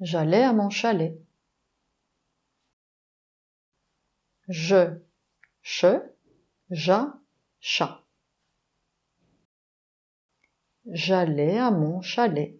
J'allais à mon chalet. Je, che, ja, chat. J'allais à mon chalet.